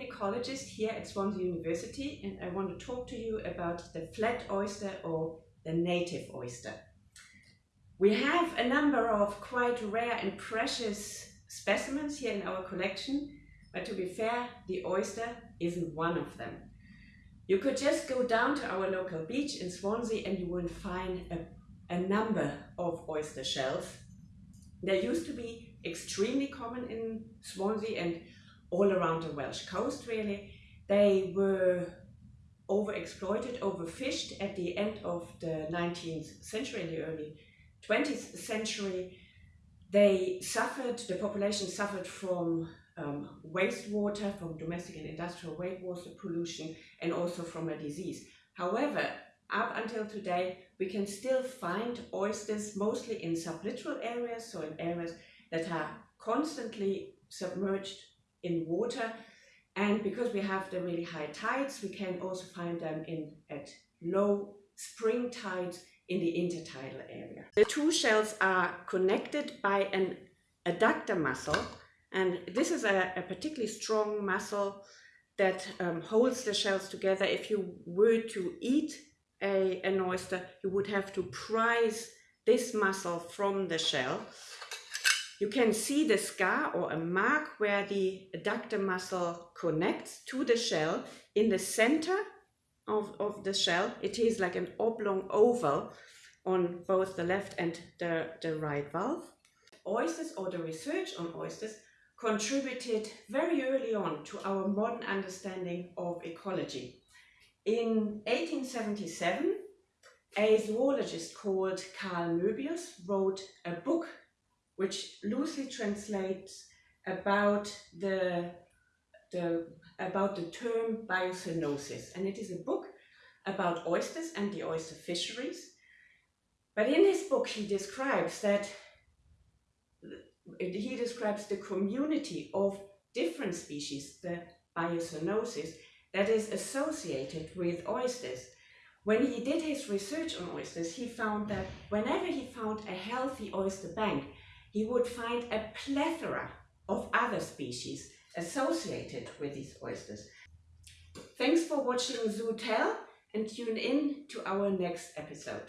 ecologist here at Swansea University and I want to talk to you about the flat oyster or the native oyster. We have a number of quite rare and precious specimens here in our collection, but to be fair, the oyster isn't one of them. You could just go down to our local beach in Swansea and you will find a, a number of oyster shells. They used to be extremely common in Swansea and all around the Welsh coast really. They were overexploited, overfished at the end of the 19th century, in the early 20th century. They suffered, the population suffered from um, wastewater, from domestic and industrial wastewater pollution, and also from a disease. However, up until today, we can still find oysters mostly in sublittoral areas, so in areas that are constantly submerged in water. And because we have the really high tides, we can also find them in at low spring tides in the intertidal area. The two shells are connected by an adductor muscle, and this is a, a particularly strong muscle that um, holds the shells together. If you were to eat a, an oyster, you would have to prise this muscle from the shell you can see the scar or a mark where the adductor muscle connects to the shell in the center of, of the shell. It is like an oblong oval on both the left and the, the right valve. Oysters or the research on oysters contributed very early on to our modern understanding of ecology. In 1877, a zoologist called Carl Möbius wrote a book which loosely translates about the, the, about the term biocenosis. And it is a book about oysters and the oyster fisheries. But in his book, he describes that he describes the community of different species, the biocenosis, that is associated with oysters. When he did his research on oysters, he found that whenever he found a healthy oyster bank, he would find a plethora of other species associated with these oysters. Thanks for watching Zoo Tell and tune in to our next episode.